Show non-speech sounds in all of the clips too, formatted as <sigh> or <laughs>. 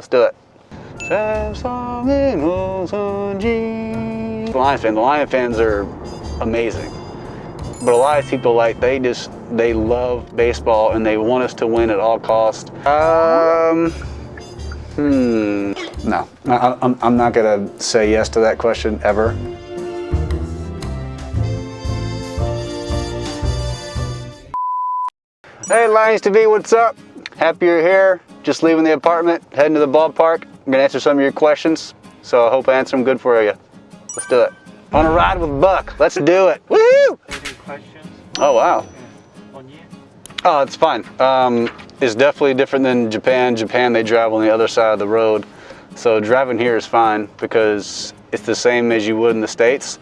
Let's do it. Lions fans, the Lion fans are amazing. But a lot of people like they just they love baseball and they want us to win at all costs. Um, hmm, no, I, I'm, I'm not gonna say yes to that question ever. Hey Lions TV, what's up? Happy you're here. Just leaving the apartment, heading to the ballpark. I'm gonna answer some of your questions, so I hope I answer them good for you. Let's do it. On a ride with Buck. Let's do it. Woohoo! Oh wow. on you? Oh, it's fine. Um, it's definitely different than Japan. Japan, they drive on the other side of the road. So driving here is fine because it's the same as you would in the States.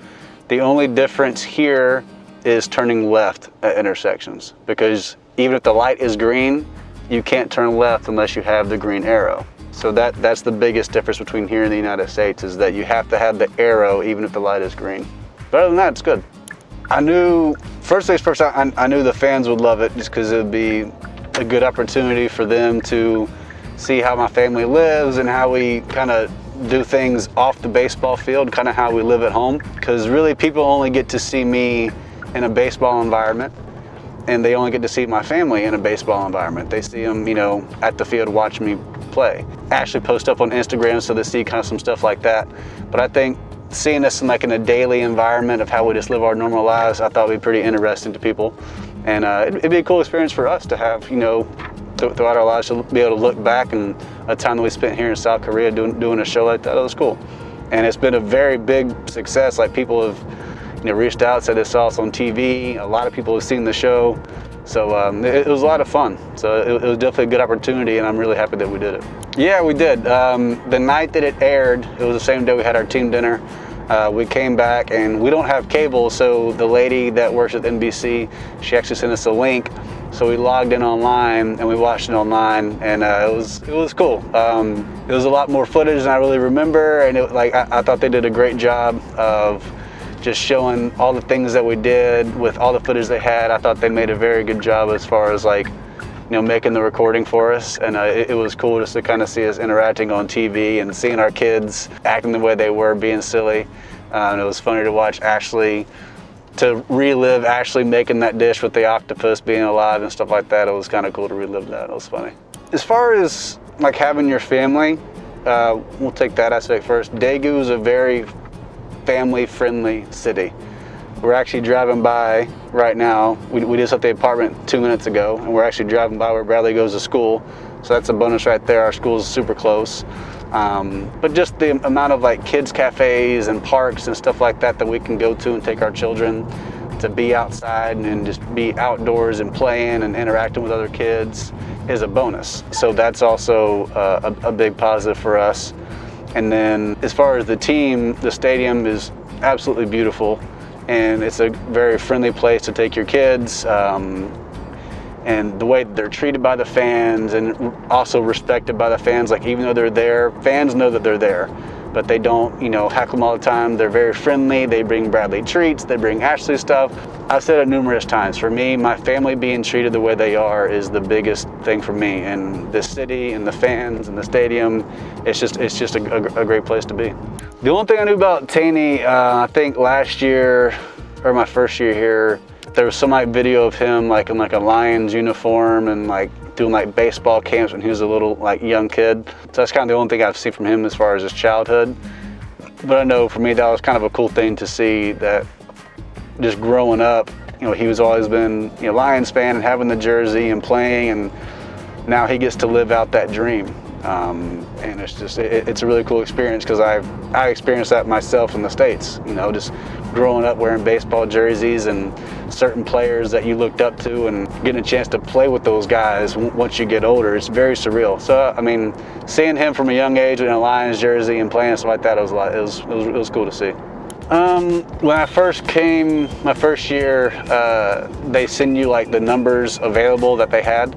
The only difference here is turning left at intersections because even if the light is green, you can't turn left unless you have the green arrow. So that, that's the biggest difference between here and the United States is that you have to have the arrow even if the light is green. But other than that, it's good. I knew, first things first, I, I knew the fans would love it just because it would be a good opportunity for them to see how my family lives and how we kind of do things off the baseball field, kind of how we live at home. Because really people only get to see me in a baseball environment and they only get to see my family in a baseball environment. They see them, you know, at the field watching me play. Actually post up on Instagram so they see kind of some stuff like that. But I think seeing us in like in a daily environment of how we just live our normal lives, I thought would be pretty interesting to people. And uh, it'd, it'd, be a cool experience for us to have, you know, th throughout our lives to be able to look back and a time that we spent here in South Korea doing, doing a show like that, it was cool. And it's been a very big success. Like people have, you know, reached out, said they saw us on TV. A lot of people have seen the show. So um, it, it, was a lot of fun. So it, it, was definitely a good opportunity and I'm really happy that we did it. Yeah, we did. Um, the night that it aired, it was the same day we had our team dinner. Uh, we came back and we don't have cable, so the lady that works at NBC, she actually sent us a link. So we logged in online and we watched it online, and uh, it was it was cool. Um, it was a lot more footage than I really remember, and it, like I, I thought they did a great job of just showing all the things that we did with all the footage they had. I thought they made a very good job as far as like, you know, making the recording for us. And uh, it, it, was cool just to kind of see us interacting on TV and seeing our kids acting the way they were, being silly. Uh, and it was funny to watch Ashley, to relive Ashley making that dish with the octopus being alive and stuff like that. It was kind of cool to relive that. It was funny. As far as like having your family, uh, we'll take that aspect first. Daegu is a very family-friendly city. We're actually driving by right now. We, we just left the apartment two minutes ago, and we're actually driving by where Bradley goes to school. So that's a bonus right there. Our school is super close. Um, but just the amount of like kids cafes and parks and stuff like that that we can go to and take our children to be outside and just be outdoors and playing and interacting with other kids is a bonus. So that's also uh, a, a big positive for us. And then as far as the team, the stadium is absolutely beautiful and it's a very friendly place to take your kids. Um, and the way they're treated by the fans and also respected by the fans, like even though they're there, fans know that they're there but they don't, you know, heckle them all the time. They're very friendly. They bring Bradley treats. They bring Ashley stuff. I've said it numerous times. For me, my family being treated the way they are is the biggest thing for me. And the city and the fans and the stadium, it's just it's just a, a, a great place to be. The only thing I knew about Taney, uh, I think last year or my first year here, there was some like video of him like in like a Lions uniform and like doing like baseball camps when he was a little like young kid. So that's kind of the only thing I've seen from him as far as his childhood. But I know for me that was kind of a cool thing to see that just growing up, you know, he was always been, you know, Lions fan and having the jersey and playing and now he gets to live out that dream. Um, and it's just, it, it's a really cool experience because I've, I experienced that myself in the States, you know, just growing up wearing baseball jerseys and certain players that you looked up to and getting a chance to play with those guys once you get older, it's very surreal. So, I mean, seeing him from a young age in a Lions jersey and playing stuff like that, it was, lot, it was, it was, it was cool to see. Um, when I first came, my first year, uh, they send you like the numbers available that they had.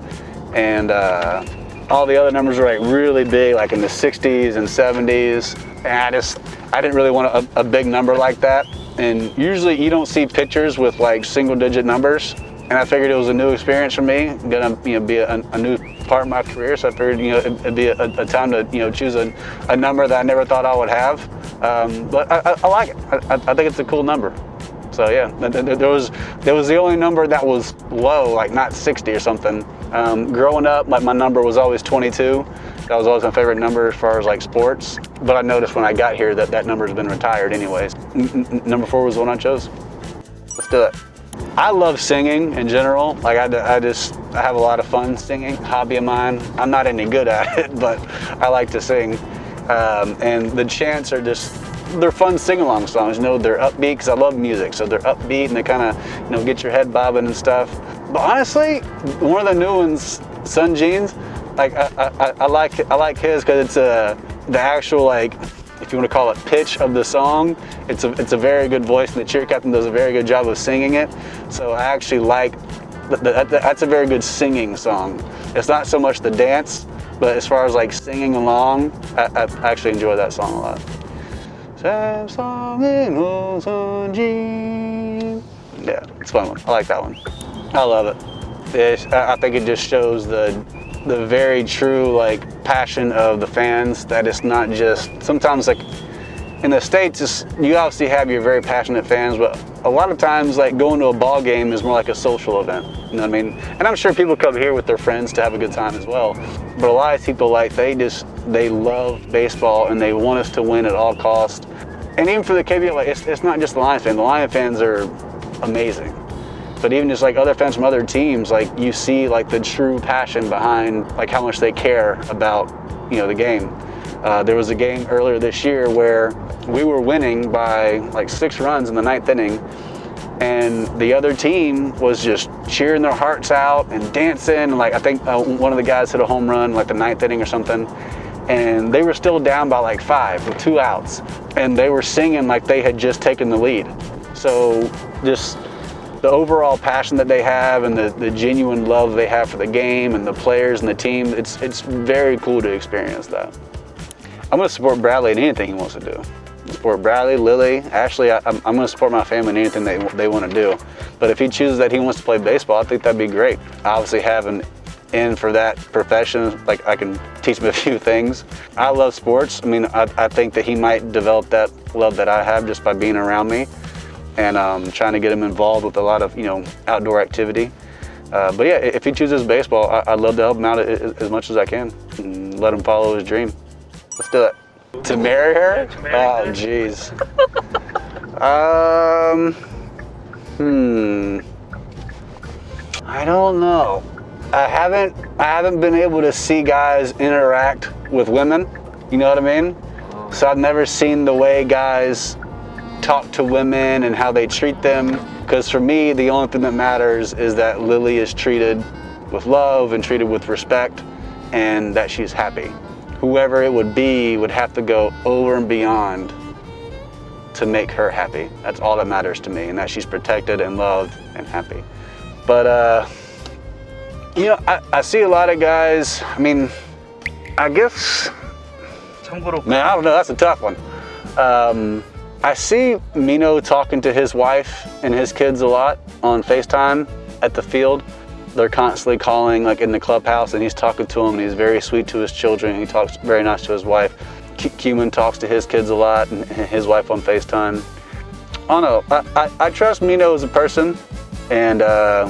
And uh, all the other numbers were like really big, like in the 60s and 70s. And I just, I didn't really want a, a big number like that. And usually you don't see pictures with like single digit numbers. and I figured it was a new experience for me, gonna you know be a, a new part of my career. So I figured you know it'd be a, a time to you know choose a, a, number that I never thought I would have. Um, but I, I, I, like it. I, I, think it's a cool number. So yeah, there was there was the only number that was low, like not 60 or something. Um, growing up, my, my number was always 22. That was always my favorite number as far as like sports. But I noticed when I got here that that number's been retired anyways. N number four was the one I chose. Let's do it. I love singing in general. Like I, I just I have a lot of fun singing. Hobby of mine. I'm not any good at <laughs> it, but I like to sing. Um, and the chants are just they're fun sing-along songs. You know, they're upbeat because I love music, so they're upbeat and they kind of you know get your head bobbing and stuff. But honestly, one of the new ones, Sun Jeans, like I, I, I like I like his because it's a the actual like if you want to call it pitch of the song, it's a, it's a very good voice and the cheer captain does a very good job of singing it. So I actually like, that, that's a very good singing song. It's not so much the dance, but as far as like singing along, I, I actually enjoy that song a lot. Yeah, it's fun one. I like that one. I love it. I think it just shows the the very true like passion of the fans that it's not just sometimes like in the states it's, you obviously have your very passionate fans but a lot of times like going to a ball game is more like a social event you know what i mean and i'm sure people come here with their friends to have a good time as well but a lot of people like they just they love baseball and they want us to win at all costs and even for the KBO, like, it's, it's not just the Lions fans. The Lion fans are amazing. But even just like other fans from other teams, like you see like the true passion behind like how much they care about, you know, the game. Uh, there was a game earlier this year where we were winning by like six runs in the ninth inning and the other team was just cheering their hearts out and dancing. Like I think uh, one of the guys hit a home run like the ninth inning or something and they were still down by like five with two outs and they were singing like they had just taken the lead. So just the overall passion that they have and the, the genuine love they have for the game and the players and the team, it's, it's very cool to experience that. I'm gonna support Bradley in anything he wants to do. Support Bradley, Lily, Ashley, I, am gonna support my family in anything they, they wanna do. But if he chooses that he wants to play baseball, I think that'd be great. Obviously having in for that profession, like I can teach him a <laughs> few things. I love sports. I mean, I, I think that he might develop that love that I have just by being around me and um, trying to get him involved with a lot of, you know, outdoor activity. Uh, but yeah, if he chooses baseball, I, would love to help him out as, as much as I can and let him follow his dream. Let's do it. To marry her? oh, jeez. um, hmm. I don't know. I haven't I haven't been able to see guys interact with women. You know what I mean? So I've never seen the way guys talk to women and how they treat them. Because for me, the only thing that matters is that Lily is treated with love and treated with respect and that she's happy. Whoever it would be would have to go over and beyond to make her happy. That's all that matters to me and that she's protected and loved and happy. But uh, you know, I, I see a lot of guys, I mean, I guess, man, I don't know, that's a tough one. Um, I see Mino talking to his wife and his kids a lot on FaceTime at the field. They're constantly calling like in the clubhouse and he's talking to them and he's very sweet to his children. He talks very nice to his wife. Cuman talks to his kids a lot and his wife on FaceTime. I don't know, I, I, I trust Mino as a person and uh,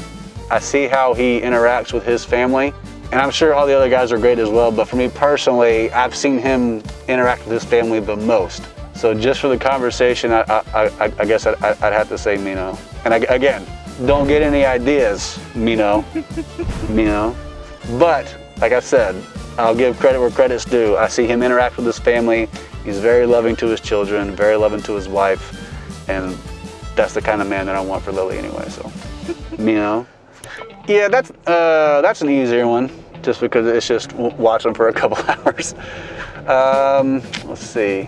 I see how he interacts with his family. And I'm sure all the other guys are great as well, but for me personally, I've seen him interact with his family the most. So just for the conversation, I, I, I, I guess I'd, I'd, have to say Mino. And again, don't get any ideas, Mino, <laughs> Mino. But like I said, I'll give credit where credit's due. I see him interact with his family. He's very loving to his children, very loving to his wife. And that's the kind of man that I want for Lily anyway, so, <laughs> Mino. Yeah, that's uh, that's an easier one, just because it's just watching for a couple <laughs> hours. Um, let's see.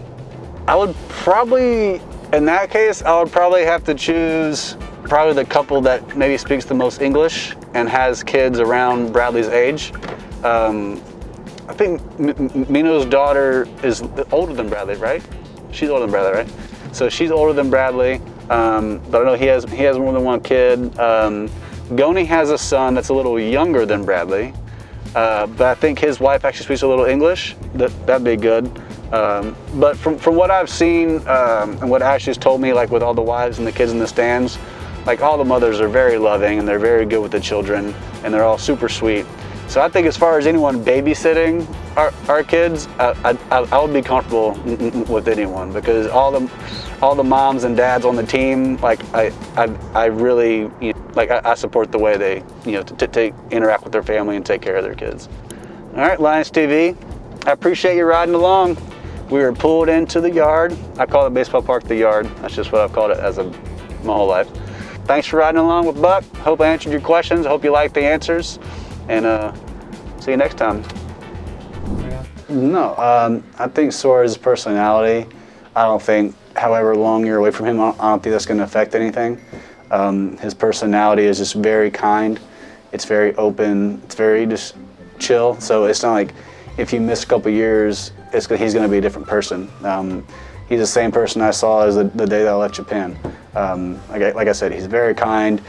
I would probably, in that case, I would probably have to choose probably the couple that maybe speaks the most English and has kids around Bradley's age. Um, I think M Mino's daughter is older than Bradley, right? She's older than Bradley, right? So she's older than Bradley, um, but I know he has he has more than one kid. Um, Goni has a son that's a little younger than Bradley, uh, but I think his wife actually speaks a little English. That, that'd be good. Um, but from, from what I've seen um, and what Ashley's told me, like with all the wives and the kids in the stands, like all the mothers are very loving and they're very good with the children and they're all super sweet. So I think as far as anyone babysitting our, our kids, I, I, I would be comfortable with anyone because all the all the moms and dads on the team, like I I, I really you know, like I, I, support the way they you know to take interact with their family and take care of their kids. All right, Lions TV, I appreciate you riding along. We were pulled into the yard. I call it baseball park the yard. That's just what I've called it as a my whole life. Thanks for riding along with Buck. Hope I answered your questions. Hope you liked the answers. And uh, see you next time. No, um, I think Suarez's personality, I don't think, however long you're away from him, I don't, I don't think that's going to affect anything. Um, his personality is just very kind. It's very open. It's very just chill. So it's not like if you miss a couple years, it's, he's going to be a different person. Um, he's the same person I saw as the, the day that I left Japan. Um, like, I, like I said, he's very kind.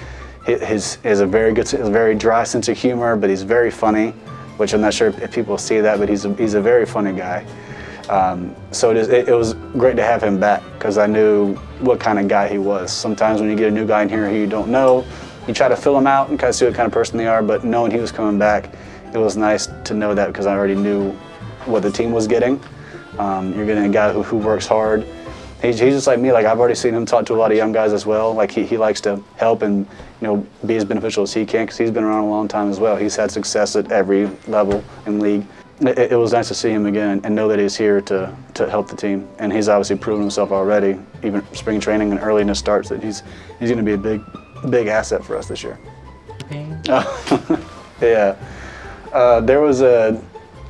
His, has a very good, a very dry sense of humor, but he's very funny, which I'm not sure if people see that, but he's a, he's a very funny guy. Um, so it, is, it, it, was great to have him back because I knew what kind of guy he was. Sometimes when you get a new guy in here who you don't know, you try to fill them out and kind of see what kind of person they are, but knowing he was coming back, it was nice to know that because I already knew what the team was getting. Um, you're getting a guy who, who works hard, he's, he's just like me. Like I've already seen him talk to a lot of young guys as well. Like he, he likes to help and you know be as beneficial as he can because he's been around a long time as well. He's had success at every level in league. It, it was nice to see him again and know that he's here to, to help the team. And he's obviously proven himself already, even spring training and early in his starts, that he's he's going to be a big big asset for us this year. <laughs> yeah, uh, there was a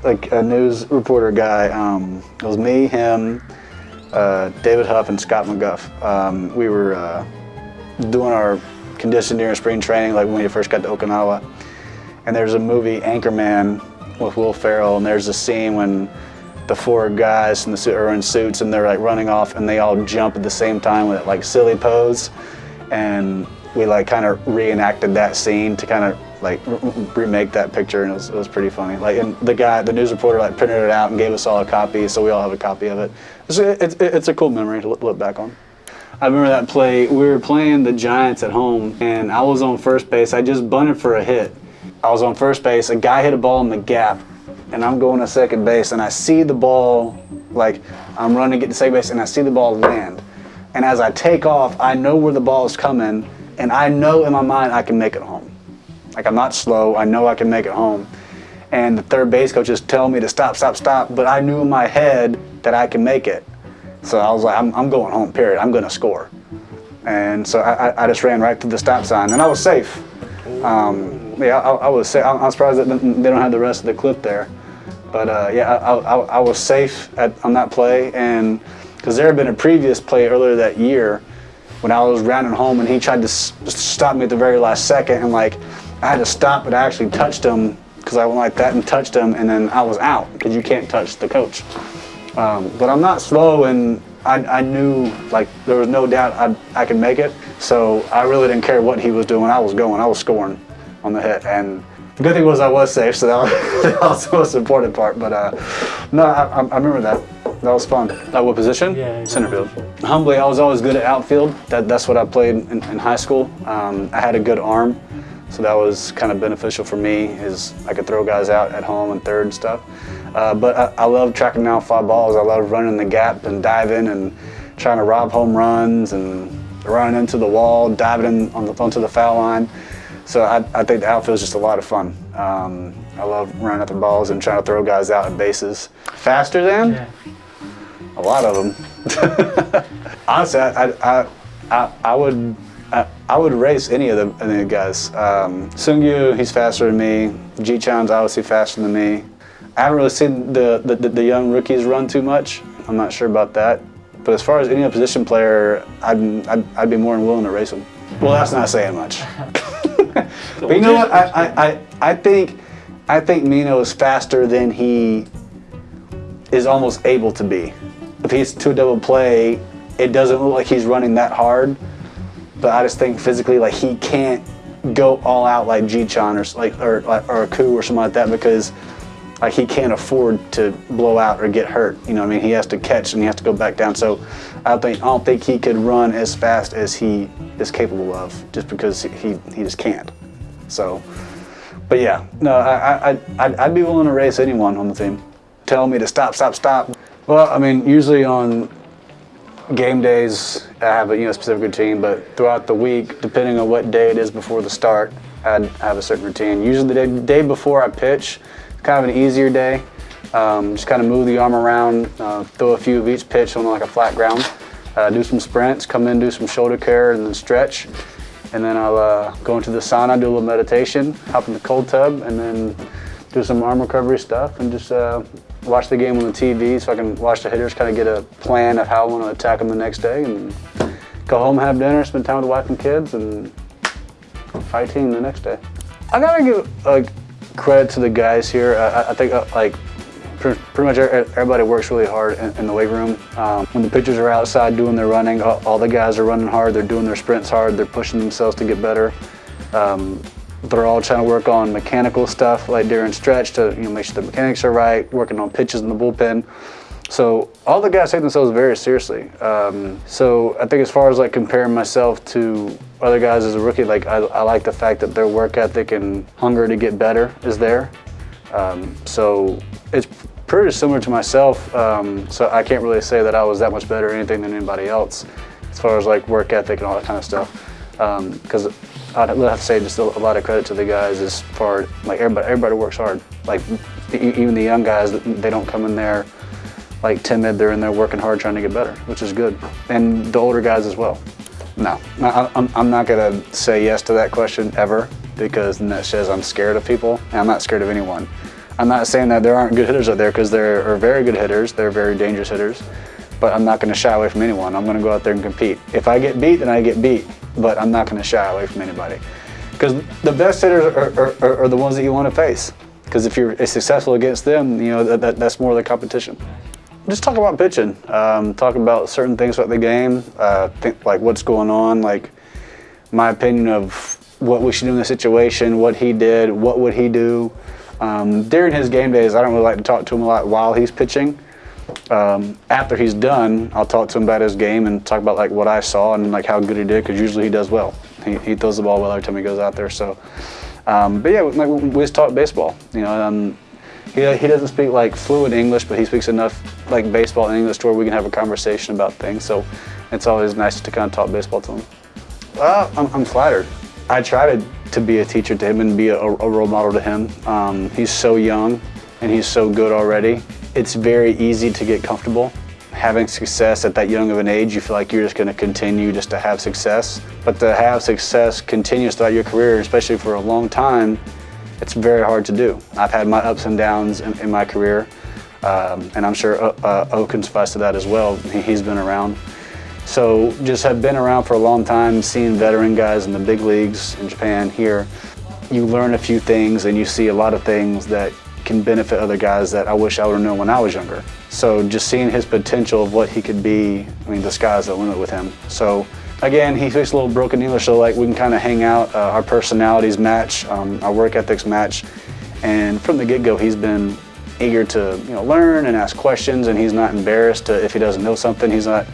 like a news reporter guy. Um, it was me, him, uh, David Huff and Scott McGough. Um, we were uh, doing our conditioning during spring training, like when we first got to Okinawa. And there's a movie, Anchorman, with Will Ferrell, and there's a scene when the four guys in the suit are in suits and they're like running off and they all jump at the same time with like silly pose. And we like kind of reenacted that scene to kind of like remake that picture and it was, it was pretty funny. Like and the guy, the news reporter like printed it out and gave us all a copy so we all have a copy of it. It's, it's, it's a cool memory to look back on. I remember that play, we were playing the Giants at home and I was on first base. I just bunted for a hit. I was on first base, a guy hit a ball in the gap and I'm going to second base and I see the ball, like I'm running to get to second base and I see the ball land. And as I take off, I know where the ball is coming and I know in my mind I can make it home. Like I'm not slow, I know I can make it home. And the third base coach is telling me to stop, stop, stop, but I knew in my head that I can make it. So I was like, I'm, I'm going home, period. I'm going to score. And so I, I just ran right to the stop sign, and I was safe. Um, yeah, I, I, was safe. I'm surprised that they don't have the rest of the clip there. But uh, yeah, I, I, I, was safe at, on that play, and because there had been a previous play earlier that year when I was rounding home, and he tried to stop me at the very last second, and like I had to stop, but I actually touched him because I went like that and touched him, and then I was out because you can't touch the coach. Um, but I'm not slow, and I, I, knew like there was no doubt I, I could make it. So I really didn't care what he was doing. I was going. I was scoring on the hit, and the good thing was I was safe, so that was, <laughs> that was the most important part. But uh, no, I, I, remember that. That was fun. At what position? Yeah, center field. Humbly, I was always good at outfield. That, that's what I played in, in high school. Um, I had a good arm. So that was kind of beneficial for me is I could throw guys out at home and third and stuff. Uh, but I, I love tracking down fly balls. I love running the gap and diving and trying to rob home runs and running into the wall, diving on the, onto the foul line. So I, I think the outfield is just a lot of fun. Um, I love running at the balls and trying to throw guys out at bases. Faster than? Yeah. A lot of them. <laughs> Honestly, I, I, I, I would I, I would race any of the, the guys. Um, Seung-Yu, he's faster than me. Ji-Chan's obviously faster than me. I haven't really seen the, the, the, young rookies run too much. I'm not sure about that. But as far as any position player, I'd, I'd, I'd be more than willing to race them. Well, that's not saying much. <laughs> but you know what? I, I, I, think, I think Mino is faster than he is almost able to be. If he's two double play, it doesn't look like he's running that hard but I just think physically, like he can't go all out like Ji-Chan or like or, or a coup or something like that because like he can't afford to blow out or get hurt. You know, what I mean, he has to catch and he has to go back down. So I don't think I don't think he could run as fast as he is capable of, just because he he just can't. So, but yeah, no, I I I'd, I'd be willing to race anyone on the team. Tell me to stop, stop, stop. Well, I mean, usually on game days, I have a you know specific routine, but throughout the week, depending on what day it is before the start, I'd have a certain routine. Usually the day, day before I pitch, kind of an easier day. Um, just kind of move the arm around, uh, throw a few of each pitch on like a flat ground, uh, do some sprints, come in, do some shoulder care, and then stretch. And then I'll uh, go into the sauna, do a little meditation, hop in the cold tub, and then do some arm recovery stuff, and just uh, watch the game on the TV so I can watch the hitters, kind of get a plan of how I want to attack them the next day, and go home, have dinner, spend time with the wife and kids, and fight team the next day. I gotta give like credit to the guys here. I, I think uh, like pretty, much everybody works really hard in, in the weight room. Um, when the pitchers are outside doing their running, all, all, the guys are running hard. They're doing their sprints hard. They're pushing themselves to get better. Um, they're all trying to work on mechanical stuff like during stretch to you know make sure the mechanics are right, working on pitches in the bullpen. So all the guys take themselves very seriously. Um, so I think as far as like comparing myself to other guys as a rookie, like I, I like the fact that their work ethic and hunger to get better is there. Um, so it's pretty similar to myself. Um, so I can't really say that I was that much better or anything than anybody else as far as like work ethic and all that kind of stuff. Because um, I'd have to say just a, lot of credit to the guys as far like everybody everybody works hard. Like even the young guys, they don't come in there like timid. They're in there working hard trying to get better, which is good. And the older guys as well. No, I, I'm, not gonna say yes to that question ever because that says I'm scared of people and I'm not scared of anyone. I'm not saying that there aren't good hitters out there because there are very good hitters, they're very dangerous hitters, but I'm not gonna shy away from anyone. I'm gonna go out there and compete. If I get beat, then I get beat but I'm not going to shy away from anybody. Because the best hitters are, are, are, the ones that you want to face. Because if you're successful against them, you know, that, that, that's more of the competition. Just talk about pitching. Um, talk about certain things about the game, uh, think, like what's going on, like my opinion of what we should do in the situation, what he did, what would he do. Um, during his game days, I don't really like to talk to him a lot while he's pitching um, after he's done, I'll talk to him about his game and talk about like what I saw and like how good he did because usually he does well. He, he throws the ball well every time he goes out there. So, um, but yeah, like, we just talk baseball. You know, um, he, he doesn't speak like fluent English, but he speaks enough like baseball and English to where we can have a conversation about things. So it's always nice to kind of talk baseball to him. Well, I'm, I'm flattered. I try to, to be a teacher to him and be a, a role model to him. Um, he's so young and he's so good already. It's very easy to get comfortable. Having success at that young of an age, you feel like you're just going to continue just to have success. But to have success continuous throughout your career, especially for a long time, it's very hard to do. I've had my ups and downs in, in my career, um, and I'm sure uh, uh, O can suffice to that as well. He, he's been around. So just have been around for a long time, seeing veteran guys in the big leagues in Japan here. You learn a few things and you see a lot of things that can benefit other guys that I wish I would have known when I was younger. So just seeing his potential of what he could be, I mean, the sky's the limit with him. So again, he speaks a little broken English, so like we can kind of hang out, uh, our personalities match, um, our work ethics match. And from the get-go, he's been eager to you know learn and ask questions, and he's not embarrassed to, if he doesn't know something. He's not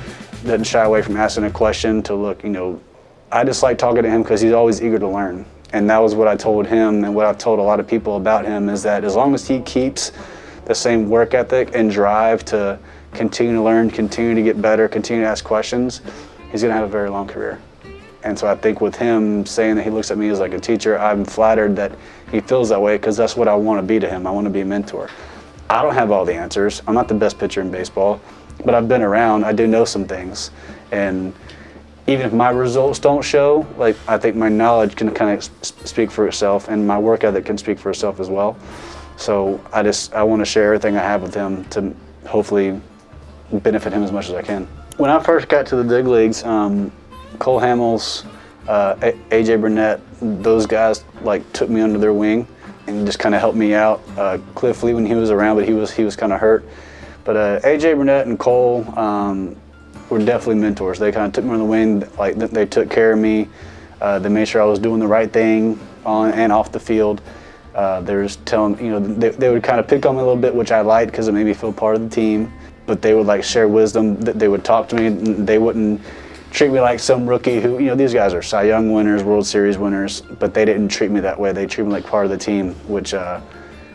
doesn't shy away from asking a question to look. You know, I just like talking to him because he's always eager to learn. And that was what I told him and what I've told a lot of people about him is that as long as he keeps the same work ethic and drive to continue to learn, continue to get better, continue to ask questions, he's going to have a very long career. And so I think with him saying that he looks at me as like a teacher, I'm flattered that he feels that way because that's what I want to be to him. I want to be a mentor. I don't have all the answers. I'm not the best pitcher in baseball, but I've been around. I do know some things. And even if my results don't show, like I think my knowledge can kind of speak for itself and my work ethic can speak for itself as well. So I just, I want to share everything I have with him to hopefully benefit him as much as I can. When I first got to the big leagues, um, Cole Hamels, uh, AJ Burnett, those guys like took me under their wing and just kind of helped me out. Uh, Cliff Lee when he was around, but he was he was kind of hurt. But uh, AJ Burnett and Cole, um, were definitely mentors. They kind of took me on the wing, like they took care of me. Uh, they made sure I was doing the right thing on and off the field. Uh, they were just telling, you know, they, they would kind of pick on me a little bit, which I liked because it made me feel part of the team. But they would like share wisdom. They would talk to me. They wouldn't treat me like some rookie who, you know, these guys are Cy Young winners, World Series winners, but they didn't treat me that way. They treated me like part of the team, which uh,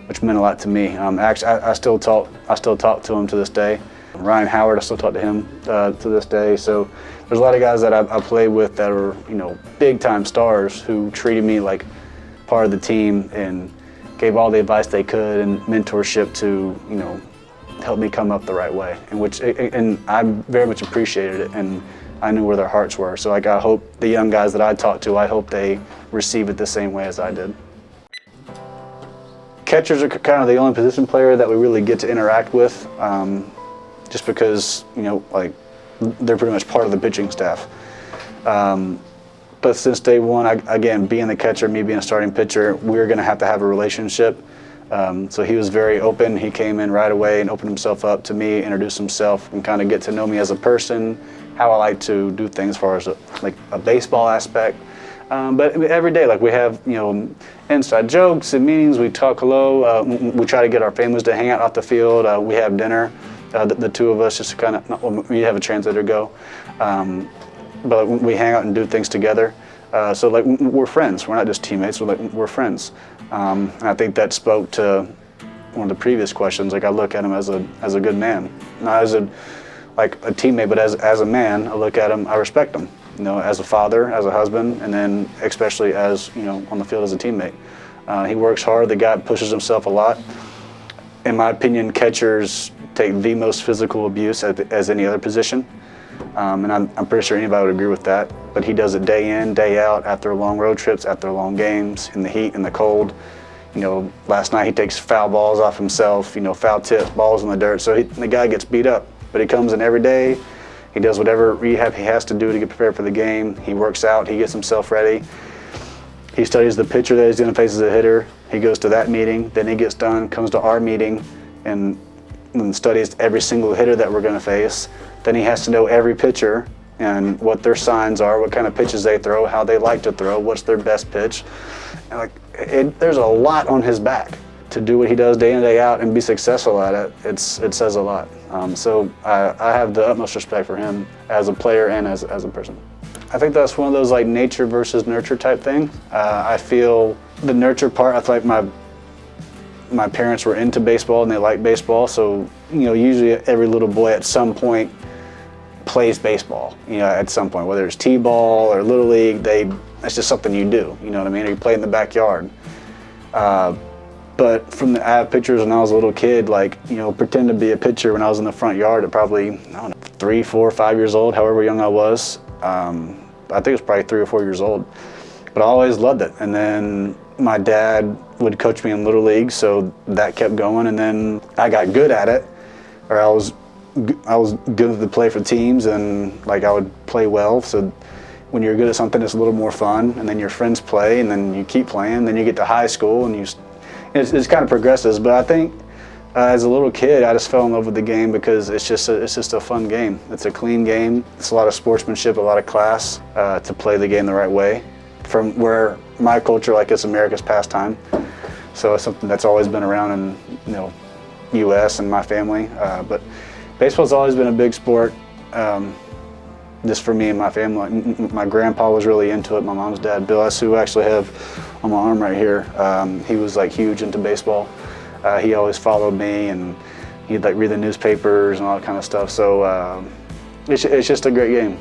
which meant a lot to me. Um, actually, I, I, still talk I still talk to them to this day. Ryan Howard, I still talk to him uh, to this day. So there's a lot of guys that I, I played with that are, you know, big time stars who treated me like part of the team and gave all the advice they could and mentorship to, you know, help me come up the right way. And which and I very much appreciated it and I knew where their hearts were. So like I hope the young guys that I talked to, I hope they receive it the same way as I did. Catchers are kind of the only position player that we really get to interact with, um, just because, you know, like they're pretty much part of the pitching staff. Um, but since day one, I, again, being the catcher, me being a starting pitcher, we are going to have to have a relationship. Um, so he was very open. He came in right away and opened himself up to me, introduced himself, and kind of get to know me as a person, how I like to do things as far as a, like a baseball aspect. Um, but every day, like we have, you know, inside jokes and meetings. We talk hello. Uh, we try to get our families to hang out off the field. Uh, we have dinner, uh, the, the, two of us, just to kind of. We have a translator go, um, but we hang out and do things together. Uh, so like we're friends. We're not just teammates. We're like we're friends. Um, and I think that spoke to one of the previous questions. Like I look at him as a as a good man, not as a like a teammate, but as as a man. I look at him. I respect him you know, as a father, as a husband, and then especially as, you know, on the field as a teammate. Uh, he works hard. The guy pushes himself a lot. In my opinion, catchers take the most physical abuse as, any other position. Um, and I'm, I'm, pretty sure anybody would agree with that. But he does it day in, day out, after long road trips, after long games, in the heat, in the cold. You know, last night he takes foul balls off himself, you know, foul tips, balls in the dirt. So he, the guy gets beat up. But he comes in every day, he does whatever rehab he has to do to get prepared for the game. He works out, he gets himself ready. He studies the pitcher that he's going to face as a hitter. He goes to that meeting, then he gets done, comes to our meeting, and, and studies every single hitter that we're going to face. Then he has to know every pitcher and what their signs are, what kind of pitches they throw, how they like to throw, what's their best pitch. And like, it, there's a lot on his back to do what he does day in day out and be successful at it, it's, it says a lot. Um, so I, I, have the utmost respect for him as a player and as, as a person. I think that's one of those like nature versus nurture type thing. Uh, I feel the nurture part, I feel like my my parents were into baseball and they like baseball, so you know usually every little boy at some point plays baseball. You know, at some point, whether it's t-ball or little league, they, that's just something you do. You know what I mean? Or you play in the backyard. Uh, but from the, I have pictures when I was a little kid, like, you know, pretend to be a pitcher when I was in the front yard at probably, I don't know, three, four, five years old, however young I was. Um, I think it was probably three or four years old. But I always loved it. And then my dad would coach me in Little League, so that kept going. And then I got good at it, or I was, I was good to play for teams, and like I would play well. So when you're good at something, it's a little more fun. And then your friends play, and then you keep playing. Then you get to high school, and you it's, it's kind of progresses, but I think uh, as a little kid, I just fell in love with the game because it's just a, it's just a fun game. It's a clean game. It's a lot of sportsmanship, a lot of class uh, to play the game the right way. From where my culture, like it's America's pastime, so it's something that's always been around in you know, U.S. and my family. Uh, but baseball's always been a big sport. Um, just for me and my family. My grandpa was really into it. My mom's dad, Bill S, who I actually have on my arm right here. Um, he was like huge into baseball. Uh, he always followed me and he'd like read the newspapers and all that kind of stuff. So um, it's, it's just a great game.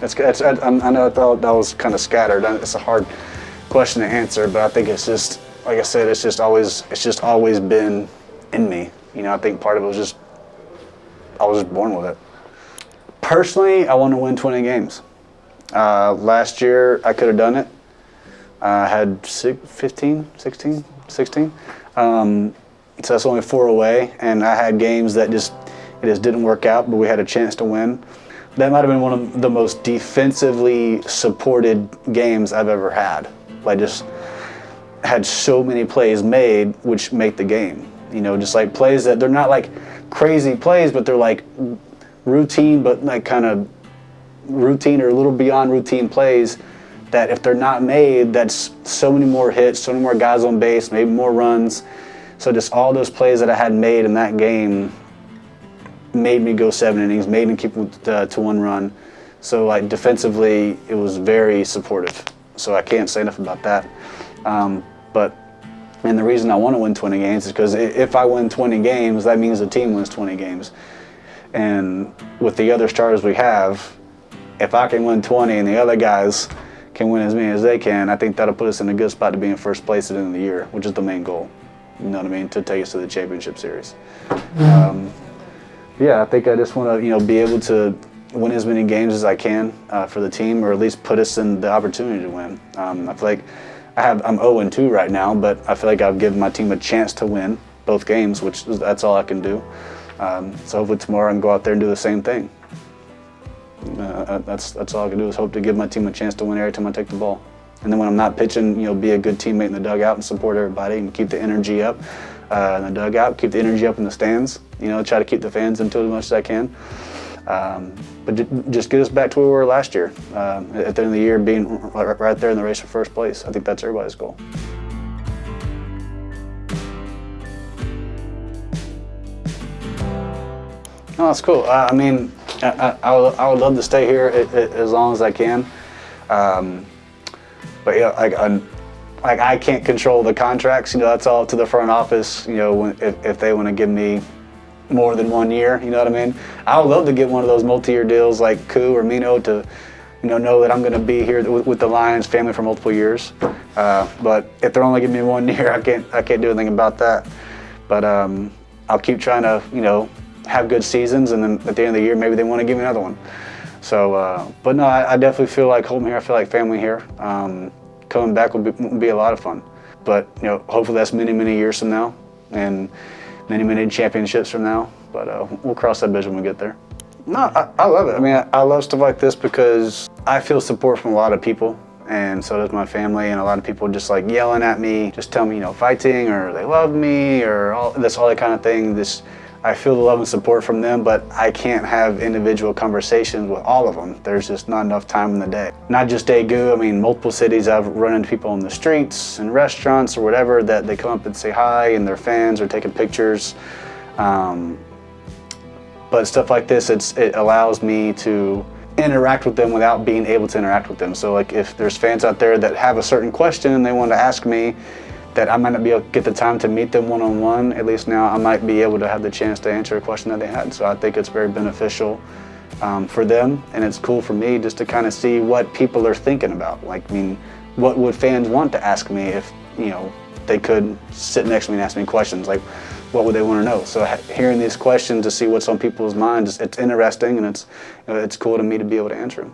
It's, it's, I, I know that, that was kind of scattered. It's a hard question to answer, but I think it's just, like I said, it's just always, it's just always been in me. You know, I think part of it was just, I was just born with it. Personally, I want to win 20 games. Uh, last year, I could have done it. I had 15, 16, 16. Um, so that's only four away, and I had games that just it just didn't work out, but we had a chance to win. That might have been one of the most defensively supported games I've ever had. I just had so many plays made which make the game. You know, just like plays that they're not like crazy plays, but they're like routine, but like kind of routine or a little beyond routine plays that if they're not made, that's so many more hits, so many more guys on base, maybe more runs. So just all those plays that I had made in that game made me go seven innings, made me keep uh, to one run. So like defensively, it was very supportive. So I can't say enough about that. Um, but and the reason I want to win 20 games is because if I win 20 games, that means the team wins 20 games. And with the other starters we have, if I can win 20 and the other guys can win as many as they can, I think that'll put us in a good spot to be in first place at the end of the year, which is the main goal. You know what I mean? To take us to the championship series. Um, yeah, I think I just want to, you know, be able to win as many games as I can uh, for the team, or at least put us in the opportunity to win. Um, I feel like I have I'm 0 2 right now, but I feel like I've given my team a chance to win both games, which that's all I can do. Um, so hopefully tomorrow I can go out there and do the same thing. Uh, uh, that's that's all I can do is hope to give my team a chance to win every time I take the ball. And then when I'm not pitching, you know, be a good teammate in the dugout and support everybody and keep the energy up uh, in the dugout, keep the energy up in the stands. You know, try to keep the fans into as much as I can. Um, but just get us back to where we were last year. Uh, at the end of the year, being right there in the race for first place. I think that's everybody's goal. Oh, that's cool. Uh, I mean, I, I, would, I, would, love to stay here as long as I can. Um, but yeah, like, I, like I can't control the contracts. You know, that's all to the front office. You know, when, if, if they want to give me more than one year, you know what I mean? I would love to get one of those multi-year deals like Koo or Mino to, you know, know that I'm going to be here with, the Lions family for multiple years. Uh, but if they're only giving me one <laughs> year, I can't I can't do anything about that. But um, I'll keep trying to, you know, have good seasons, and then at the end of the year, maybe they want to give me another one. So, uh, but no, I, I, definitely feel like home here. I feel like family here. Um, coming back will be, be a lot of fun. But you know, hopefully that's many, many years from now, and many, many championships from now. But uh, we'll cross that bridge when we get there. No, I, I love it. I mean, I, I love stuff like this because I feel support from a lot of people and so does my family and a lot of people just like yelling at me, just tell me, you know, fighting or they love me or all this all that kind of thing. This I feel the love and support from them, but I can't have individual conversations with all of them. There's just not enough time in the day. Not just Daegu, I mean, multiple cities I've run into people in the streets and restaurants or whatever that they come up and say hi and they're fans or taking pictures. Um, but stuff like this, it allows me to interact with them without being able to interact with them. So like if there's fans out there that have a certain question and they want to ask me, that I might not be able to get the time to meet them one-on-one, -on -one, at least now I might be able to have the chance to answer a question that they had. So I think it's very beneficial um, for them, and it's cool for me just to kind of see what people are thinking about. Like, I mean, what would fans want to ask me if, you know, they could sit next to me and ask me questions? Like, what would they want to know? So hearing these questions to see what's on people's minds, it's interesting and it's, you know, it's cool to me to be able to answer them.